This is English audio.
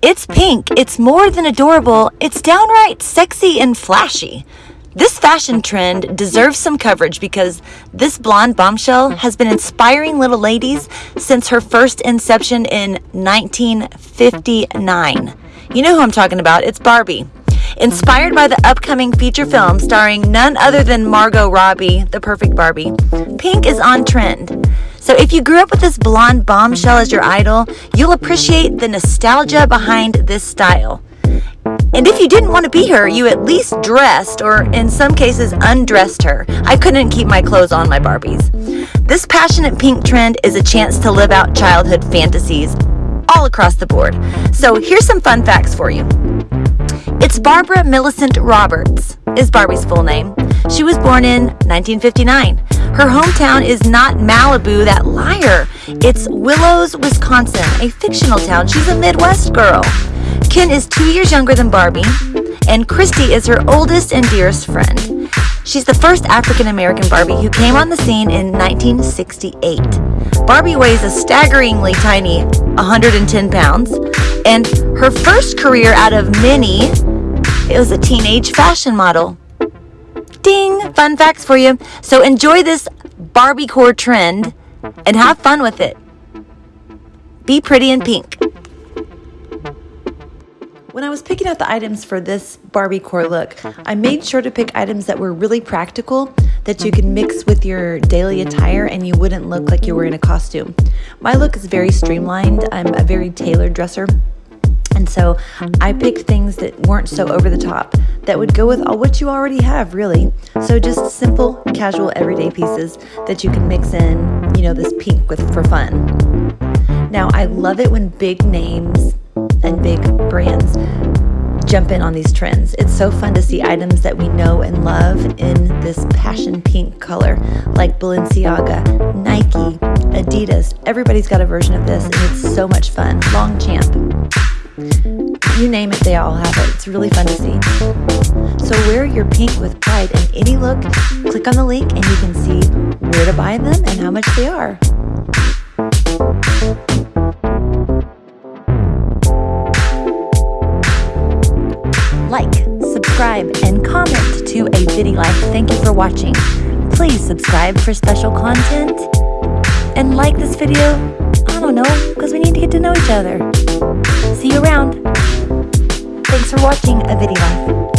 It's pink, it's more than adorable, it's downright sexy and flashy. This fashion trend deserves some coverage because this blonde bombshell has been inspiring little ladies since her first inception in 1959. You know who I'm talking about, it's Barbie. Inspired by the upcoming feature film starring none other than Margot Robbie, the perfect Barbie, pink is on trend. So if you grew up with this blonde bombshell as your idol, you'll appreciate the nostalgia behind this style. And if you didn't want to be her, you at least dressed, or in some cases, undressed her. I couldn't keep my clothes on my Barbies. This passionate pink trend is a chance to live out childhood fantasies all across the board. So here's some fun facts for you. It's Barbara Millicent Roberts, is Barbie's full name. She was born in 1959. Her hometown is not Malibu, that liar. It's Willows, Wisconsin, a fictional town. She's a Midwest girl. Ken is two years younger than Barbie, and Christie is her oldest and dearest friend. She's the first African American Barbie who came on the scene in 1968. Barbie weighs a staggeringly tiny 110 pounds, and her first career out of many, it was a teenage fashion model. Ding! Fun facts for you. So enjoy this Barbie core trend and have fun with it. Be pretty in pink. When I was picking out the items for this Barbie core look, I made sure to pick items that were really practical that you can mix with your daily attire and you wouldn't look like you were in a costume. My look is very streamlined. I'm a very tailored dresser. And so I picked things that weren't so over the top, that would go with all what you already have, really. So just simple, casual, everyday pieces that you can mix in, you know, this pink with for fun. Now, I love it when big names and big brands jump in on these trends. It's so fun to see items that we know and love in this passion pink color, like Balenciaga, Nike, Adidas. Everybody's got a version of this, and it's so much fun. Longchamp. You name it, they all have it. It's really fun to see. So wear your pink with pride in any look. Click on the link and you can see where to buy them and how much they are. like, subscribe, and comment to A Bitty Life. Thank you for watching. Please subscribe for special content and like this video. I don't know, because we need to get to know each other. See you around. Thanks for watching A Bitty Life.